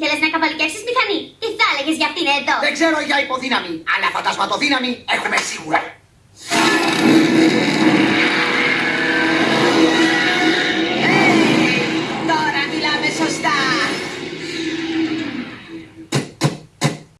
Ήθελες να καβαλικεύσεις μηχανή; Τι θα έλεγες για αυτήν εδώ; Δεν ξέρω για υποδύναμη, αλλά φαντασματοδύναμη έχουμε σίγουρα.